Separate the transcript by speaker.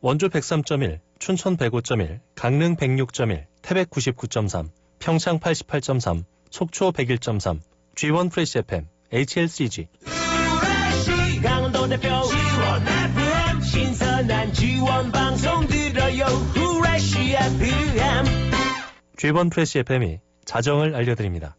Speaker 1: 원주 103.1, 춘천 105.1, 강릉 106.1, 태백 99.3, 평창 88.3, 속초 101.3, G1 프레시 FM, HLCG.
Speaker 2: 강원도 대표 지원 FM 신선한 지원 방송 들어요 후레쉬 FM
Speaker 1: G1 프레시 FM이 자정을 알려드립니다.